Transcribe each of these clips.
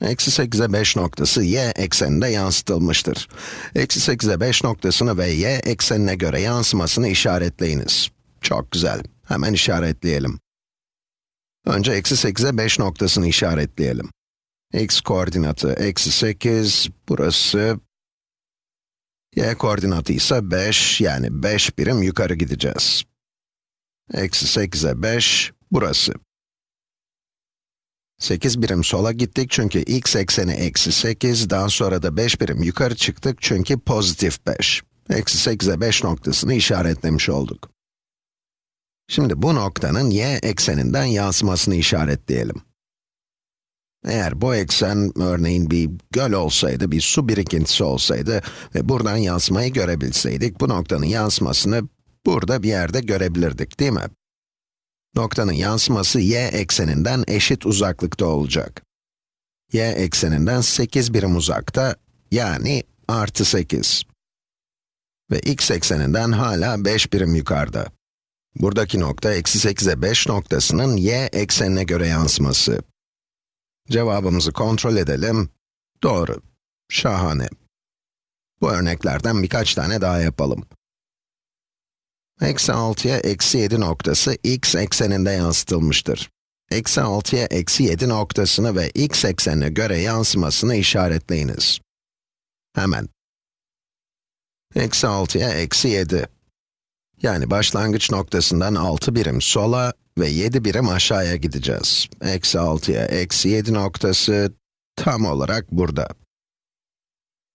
Eksi 8'e 5 noktası y ekseninde yansıtılmıştır. Eksi 8'e 5 noktasını ve y eksenine göre yansımasını işaretleyiniz. Çok güzel. Hemen işaretleyelim. Önce eksi 8'e 5 noktasını işaretleyelim. x koordinatı eksi 8, burası y koordinatı ise 5, yani 5 birim yukarı gideceğiz. Eksi 8'e 5, burası. 8 birim sola gittik çünkü x ekseni eksi 8, daha sonra da 5 birim yukarı çıktık çünkü pozitif 5. Eksi 8'e 5 noktasını işaretlemiş olduk. Şimdi bu noktanın y ekseninden yansımasını işaretleyelim. Eğer bu eksen, örneğin bir göl olsaydı, bir su birikintisi olsaydı ve buradan yansımayı görebilseydik, bu noktanın yansımasını burada bir yerde görebilirdik, değil mi? Noktanın yansıması y ekseninden eşit uzaklıkta olacak. y ekseninden 8 birim uzakta, yani artı 8. Ve x ekseninden hala 5 birim yukarıda. Buradaki nokta eksi 8'e 5 noktasının y eksenine göre yansıması. Cevabımızı kontrol edelim. Doğru. Şahane. Bu örneklerden birkaç tane daha yapalım. Eksi 6'ya eksi 7 noktası x ekseninde yansıtılmıştır. Eksi 6'ya eksi 7 noktasını ve x eksenine göre yansımasını işaretleyiniz. Hemen. Eksi 6'ya eksi 7. Yani başlangıç noktasından 6 birim sola ve 7 birim aşağıya gideceğiz. Eksi 6'ya eksi 7 noktası tam olarak burada.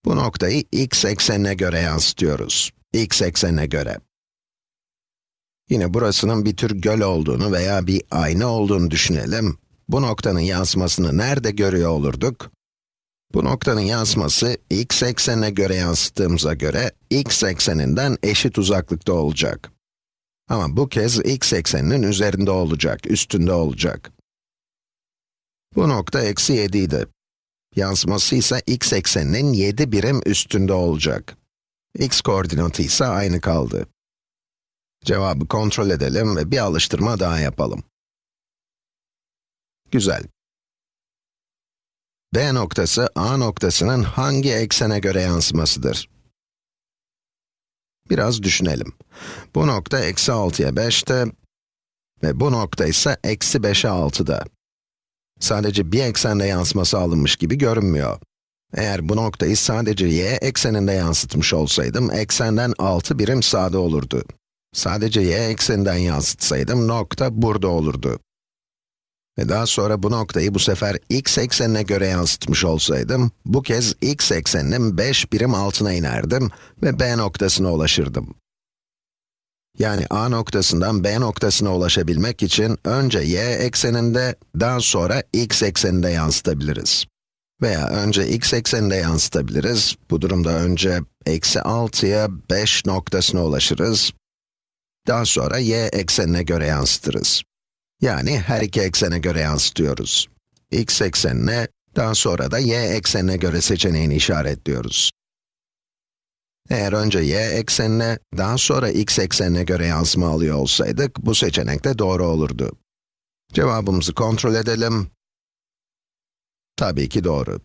Bu noktayı x eksenine göre yansıtıyoruz. x eksenine göre. Yine burasının bir tür göl olduğunu veya bir ayna olduğunu düşünelim. Bu noktanın yansımasını nerede görüyor olurduk? Bu noktanın yansıması x eksenine göre yansıttığımıza göre x ekseninden eşit uzaklıkta olacak. Ama bu kez x ekseninin üzerinde olacak, üstünde olacak. Bu nokta eksi 7 idi. Yansıması ise x ekseninin 7 birim üstünde olacak. x koordinatı ise aynı kaldı. Cevabı kontrol edelim ve bir alıştırma daha yapalım. Güzel. B noktası, A noktasının hangi eksene göre yansımasıdır? Biraz düşünelim. Bu nokta eksi 6'ya 5'te ve bu nokta ise eksi 5'e 6'da. Sadece bir eksende yansıması alınmış gibi görünmüyor. Eğer bu noktayı sadece y ekseninde yansıtmış olsaydım, eksenden 6 birim sağda olurdu. Sadece y ekseninden yansıtsaydım, nokta burada olurdu. Ve daha sonra bu noktayı bu sefer x eksenine göre yansıtmış olsaydım, bu kez x ekseninin 5 birim altına inerdim ve b noktasına ulaşırdım. Yani a noktasından b noktasına ulaşabilmek için önce y ekseninde, daha sonra x ekseninde yansıtabiliriz. Veya önce x ekseninde yansıtabiliriz. Bu durumda önce eksi 6'ya 5 noktasına ulaşırız. Daha sonra y eksenine göre yansıtırız. Yani her iki eksene göre yansıtıyoruz. x eksenine, daha sonra da y eksenine göre seçeneğini işaretliyoruz. Eğer önce y eksenine, daha sonra x eksenine göre yansıma alıyor olsaydık, bu seçenek de doğru olurdu. Cevabımızı kontrol edelim. Tabii ki doğru.